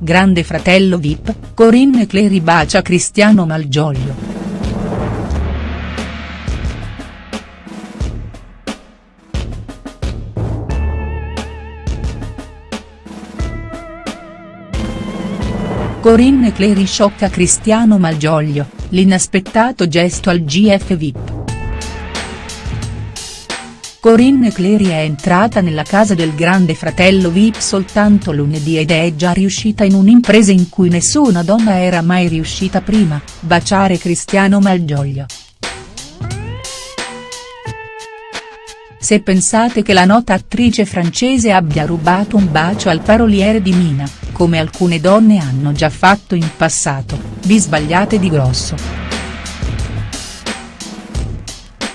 Grande fratello Vip, Corinne Clery bacia Cristiano Malgioglio. Corinne Clery sciocca Cristiano Malgioglio, l'inaspettato gesto al GF VIP. Corinne Clery è entrata nella casa del grande fratello Vip soltanto lunedì ed è già riuscita in un'impresa in cui nessuna donna era mai riuscita prima, baciare Cristiano Malgioglio. Se pensate che la nota attrice francese abbia rubato un bacio al paroliere di Mina, come alcune donne hanno già fatto in passato, vi sbagliate di grosso.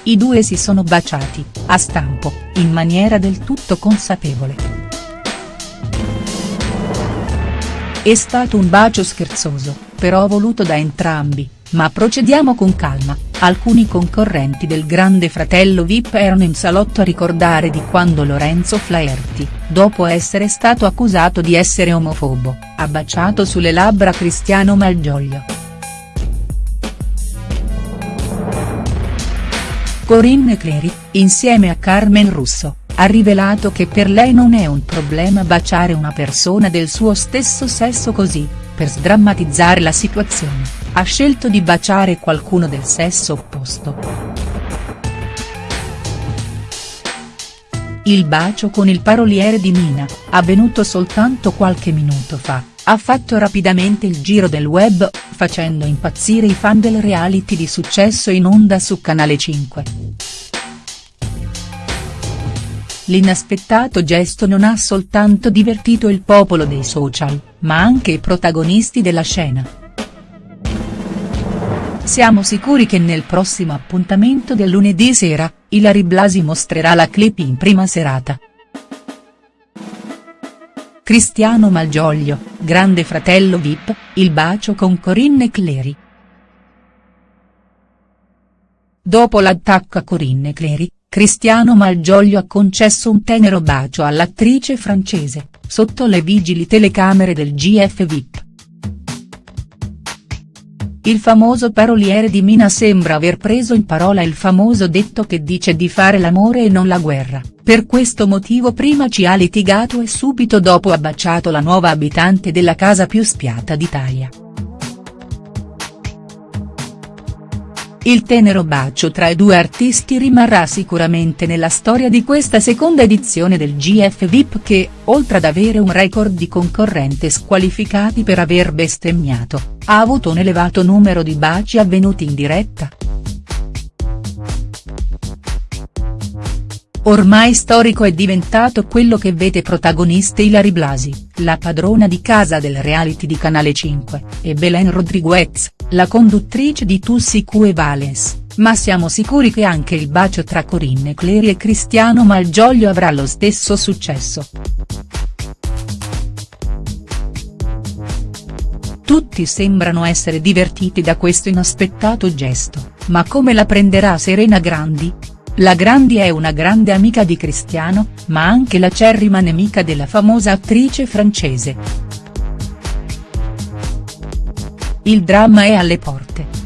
I due si sono baciati, a stampo, in maniera del tutto consapevole. È stato un bacio scherzoso, però voluto da entrambi, ma procediamo con calma, alcuni concorrenti del grande fratello Vip erano in salotto a ricordare di quando Lorenzo Flaherty, dopo essere stato accusato di essere omofobo, ha baciato sulle labbra Cristiano Malgioglio. Corinne Clery, insieme a Carmen Russo, ha rivelato che per lei non è un problema baciare una persona del suo stesso sesso così, per sdrammatizzare la situazione, ha scelto di baciare qualcuno del sesso opposto. Il bacio con il paroliere di Mina, avvenuto soltanto qualche minuto fa, ha fatto rapidamente il giro del web, facendo impazzire i fan del reality di successo in onda su Canale 5. L'inaspettato gesto non ha soltanto divertito il popolo dei social, ma anche i protagonisti della scena. Siamo sicuri che nel prossimo appuntamento del lunedì sera, Ilari Blasi mostrerà la clip in prima serata. Cristiano Malgioglio, grande fratello Vip, il bacio con Corinne Clery. Dopo l'attacco a Corinne Clery, Cristiano Malgioglio ha concesso un tenero bacio all'attrice francese, sotto le vigili telecamere del GF Vip. Il famoso paroliere di Mina sembra aver preso in parola il famoso detto che dice di fare l'amore e non la guerra, per questo motivo prima ci ha litigato e subito dopo ha baciato la nuova abitante della casa più spiata d'Italia. Il tenero bacio tra i due artisti rimarrà sicuramente nella storia di questa seconda edizione del GF VIP che, oltre ad avere un record di concorrenti squalificati per aver bestemmiato, ha avuto un elevato numero di baci avvenuti in diretta. Ormai storico è diventato quello che vede protagoniste Ilari Blasi, la padrona di casa del reality di Canale 5, e Belen Rodriguez, la conduttrice di Tussi Q Valens, ma siamo sicuri che anche il bacio tra Corinne Clery e Cristiano Malgioglio avrà lo stesso successo. Tutti sembrano essere divertiti da questo inaspettato gesto, ma come la prenderà Serena Grandi?. La Grandi è una grande amica di Cristiano, ma anche l'acerrima nemica della famosa attrice francese. Il dramma è alle porte.